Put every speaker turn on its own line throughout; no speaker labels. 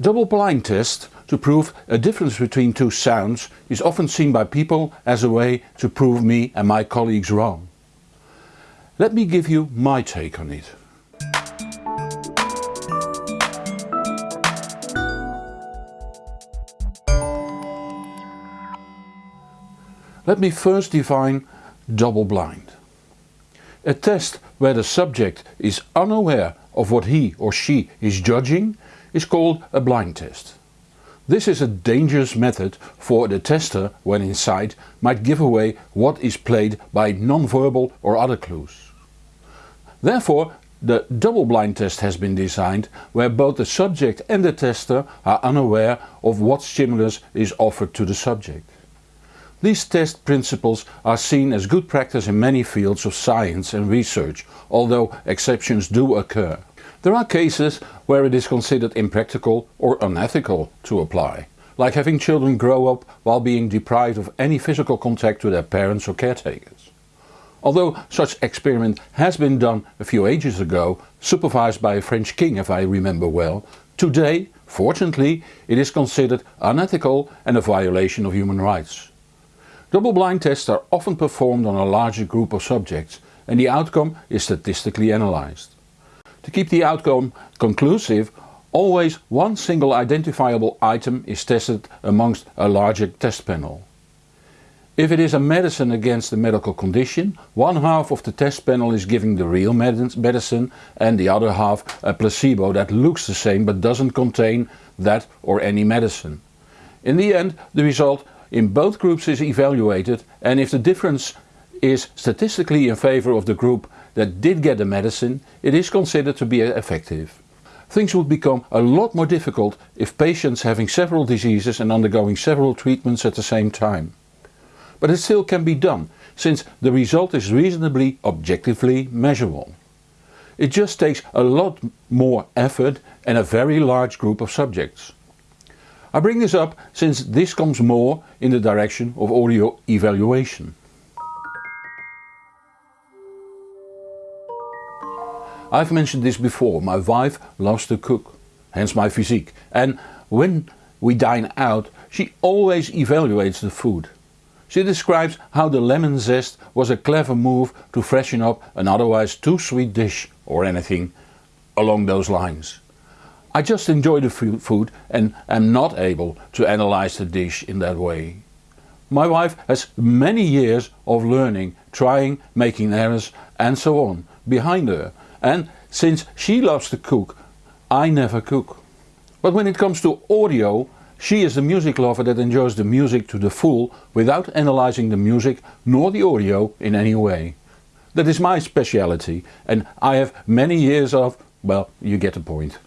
Double blind test to prove a difference between two sounds is often seen by people as a way to prove me and my colleagues wrong. Let me give you my take on it. Let me first define double blind. A test where the subject is unaware of what he or she is judging is called a blind test. This is a dangerous method for the tester when inside might give away what is played by non-verbal or other clues. Therefore the double blind test has been designed where both the subject and the tester are unaware of what stimulus is offered to the subject. These test principles are seen as good practice in many fields of science and research, although exceptions do occur. There are cases where it is considered impractical or unethical to apply, like having children grow up while being deprived of any physical contact with their parents or caretakers. Although such experiment has been done a few ages ago, supervised by a French king if I remember well, today, fortunately, it is considered unethical and a violation of human rights. Double-blind tests are often performed on a larger group of subjects and the outcome is statistically analyzed. To keep the outcome conclusive, always one single identifiable item is tested amongst a larger test panel. If it is a medicine against a medical condition, one half of the test panel is giving the real medicine and the other half a placebo that looks the same but doesn't contain that or any medicine. In the end the result in both groups is evaluated and if the difference is statistically in favor of the group that did get the medicine, it is considered to be effective. Things would become a lot more difficult if patients having several diseases and undergoing several treatments at the same time. But it still can be done, since the result is reasonably objectively measurable. It just takes a lot more effort and a very large group of subjects. I bring this up since this comes more in the direction of audio evaluation. I've mentioned this before, my wife loves to cook, hence my physique, and when we dine out she always evaluates the food. She describes how the lemon zest was a clever move to freshen up an otherwise too sweet dish or anything along those lines. I just enjoy the food and am not able to analyze the dish in that way. My wife has many years of learning, trying, making errors and so on behind her and since she loves to cook, I never cook. But when it comes to audio, she is the music lover that enjoys the music to the full without analyzing the music nor the audio in any way. That is my speciality and I have many years of, well you get the point.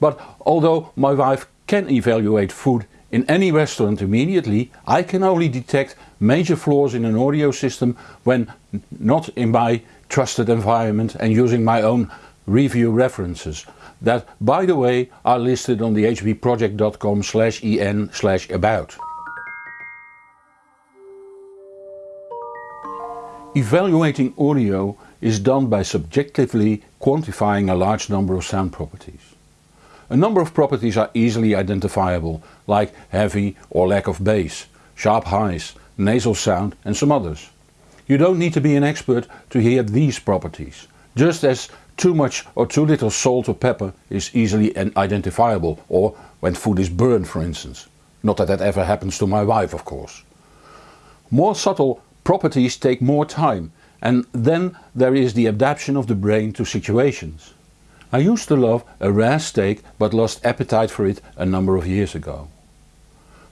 But although my wife can evaluate food in any restaurant immediately, I can only detect major flaws in an audio system when not in my trusted environment and using my own review references that by the way are listed on the hbproject.com slash en slash about. Evaluating audio is done by subjectively quantifying a large number of sound properties. A number of properties are easily identifiable, like heavy or lack of bass, sharp highs, nasal sound and some others. You don't need to be an expert to hear these properties, just as too much or too little salt or pepper is easily identifiable, or when food is burned for instance. Not that that ever happens to my wife of course. More subtle properties take more time and then there is the adaptation of the brain to situations. I used to love a rare steak but lost appetite for it a number of years ago.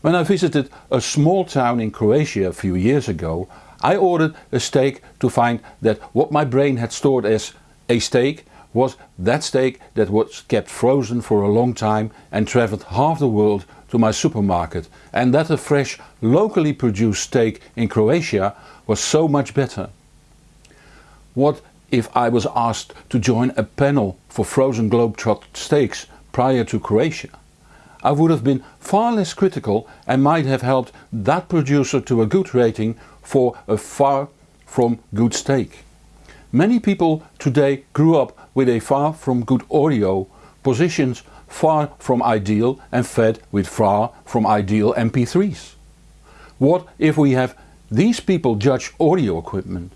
When I visited a small town in Croatia a few years ago I ordered a steak to find that what my brain had stored as a steak was that steak that was kept frozen for a long time and travelled half the world to my supermarket and that a fresh locally produced steak in Croatia was so much better. What if I was asked to join a panel for frozen globetrot steaks prior to Croatia. I would have been far less critical and might have helped that producer to a good rating for a far from good steak. Many people today grew up with a far from good audio, positions far from ideal and fed with far from ideal MP3s? What if we have these people judge audio equipment?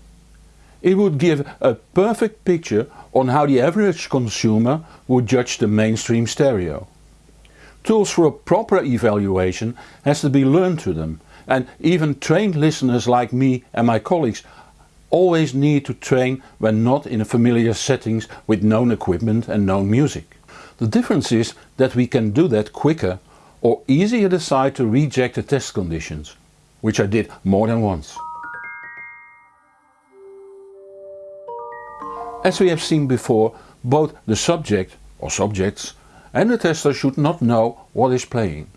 It would give a perfect picture on how the average consumer would judge the mainstream stereo. Tools for a proper evaluation has to be learned to them and even trained listeners like me and my colleagues always need to train when not in a familiar settings with known equipment and known music. The difference is that we can do that quicker or easier decide to reject the test conditions, which I did more than once. As we have seen before, both the subject or subjects and the tester should not know what is playing.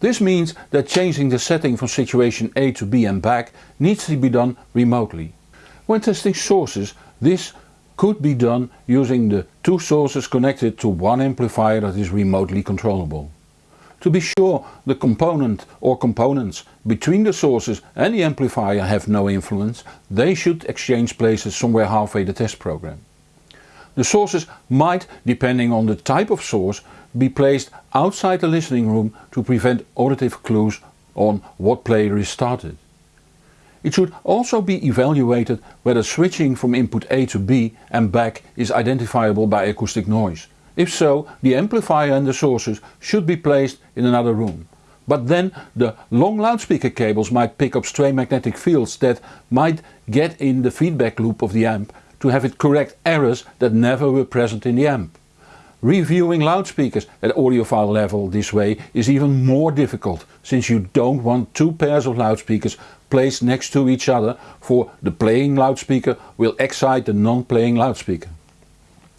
This means that changing the setting from situation A to B and back needs to be done remotely. When testing sources this could be done using the two sources connected to one amplifier that is remotely controllable. To be sure the component or components between the sources and the amplifier have no influence, they should exchange places somewhere halfway the test program. The sources might, depending on the type of source, be placed outside the listening room to prevent auditive clues on what player is started. It should also be evaluated whether switching from input A to B and back is identifiable by acoustic noise. If so, the amplifier and the sources should be placed in another room. But then the long loudspeaker cables might pick up stray magnetic fields that might get in the feedback loop of the amp to have it correct errors that never were present in the amp. Reviewing loudspeakers at audiophile level this way is even more difficult since you don't want two pairs of loudspeakers placed next to each other for the playing loudspeaker will excite the non-playing loudspeaker.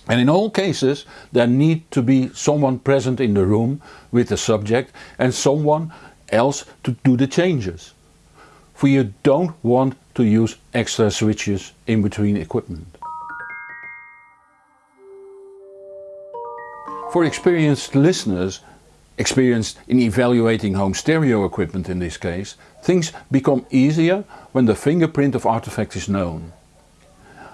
And in all cases there need to be someone present in the room with the subject and someone else to do the changes. For you don't want to use extra switches in between equipment. For experienced listeners, experienced in evaluating home stereo equipment in this case, things become easier when the fingerprint of artifact is known.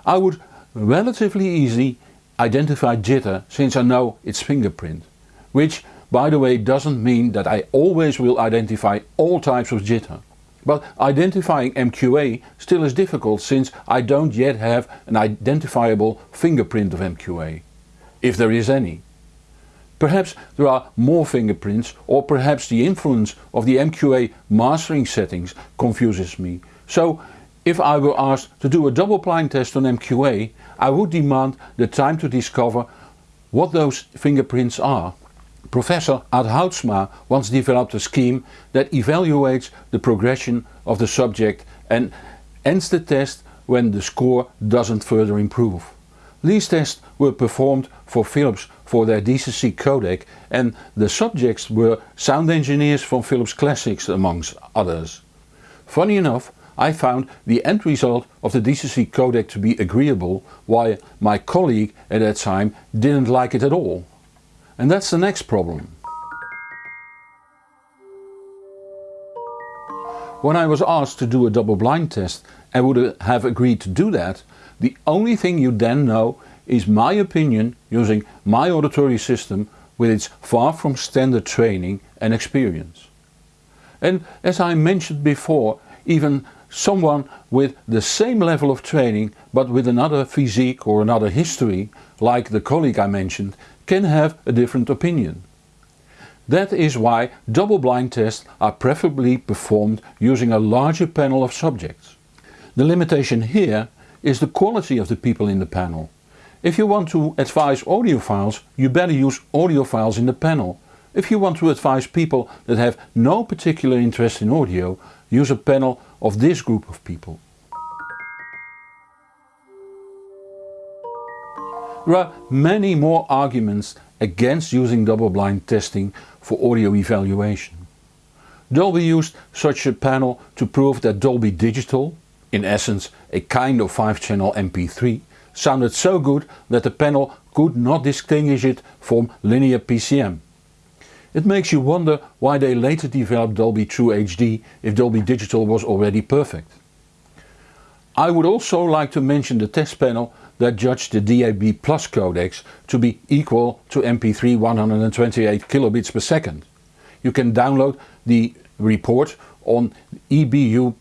I would relatively easily identify jitter since I know its fingerprint, which by the way doesn't mean that I always will identify all types of jitter. But identifying MQA still is difficult since I don't yet have an identifiable fingerprint of MQA, if there is any. Perhaps there are more fingerprints or perhaps the influence of the MQA mastering settings confuses me. So if I were asked to do a double blind test on MQA I would demand the time to discover what those fingerprints are. Professor Ad Houtsma once developed a scheme that evaluates the progression of the subject and ends the test when the score doesn't further improve. These tests were performed for Philips for their DCC codec and the subjects were sound engineers from Philips Classics amongst others. Funny enough I found the end result of the DCC codec to be agreeable while my colleague at that time didn't like it at all. And that's the next problem. When I was asked to do a double blind test and would have agreed to do that, the only thing you then know is my opinion using my auditory system with its far from standard training and experience. And as I mentioned before, even someone with the same level of training but with another physique or another history, like the colleague I mentioned, can have a different opinion. That is why double blind tests are preferably performed using a larger panel of subjects. The limitation here is the quality of the people in the panel. If you want to advise audiophiles, you better use audiophiles in the panel. If you want to advise people that have no particular interest in audio, use a panel of this group of people. There are many more arguments against using double-blind testing for audio evaluation. Dolby used such a panel to prove that Dolby Digital, in essence a kind of 5-channel MP3, sounded so good that the panel could not distinguish it from linear PCM. It makes you wonder why they later developed Dolby True HD if Dolby Digital was already perfect. I would also like to mention the test panel that judged the DAB Plus codecs to be equal to MP3 128 kilobits per second. You can download the report on ebu.ch.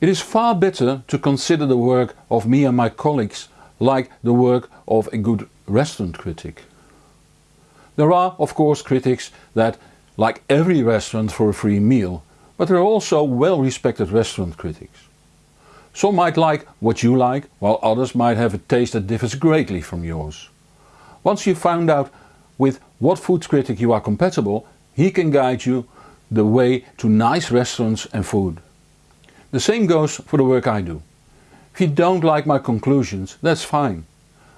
It is far better to consider the work of me and my colleagues like the work of a good restaurant critic. There are of course critics that like every restaurant for a free meal, but there are also well respected restaurant critics. Some might like what you like, while others might have a taste that differs greatly from yours. Once you've found out with what food critic you are compatible, he can guide you the way to nice restaurants and food. The same goes for the work I do. If you don't like my conclusions, that's fine.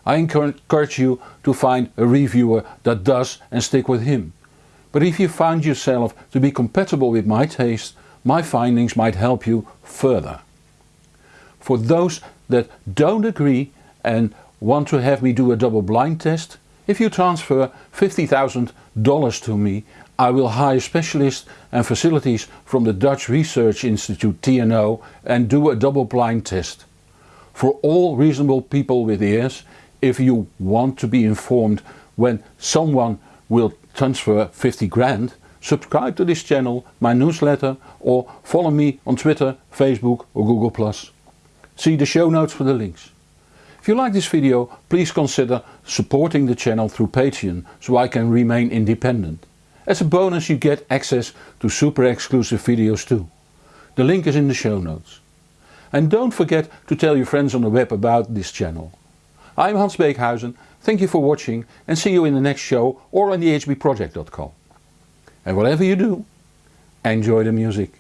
I encourage you to find a reviewer that does and stick with him. But if you find yourself to be compatible with my taste, my findings might help you further. For those that don't agree and want to have me do a double blind test, if you transfer $50,000 to me I will hire specialists and facilities from the Dutch Research Institute TNO and do a double blind test. For all reasonable people with ears, if you want to be informed when someone will transfer 50 grand, subscribe to this channel, my newsletter or follow me on Twitter, Facebook or Google+. See the show notes for the links. If you like this video, please consider supporting the channel through Patreon so I can remain independent. As a bonus you get access to super exclusive videos too. The link is in the show notes. And don't forget to tell your friends on the web about this channel. I'm Hans Beekhuyzen, thank you for watching and see you in the next show or on thehbproject.com. And whatever you do, enjoy the music.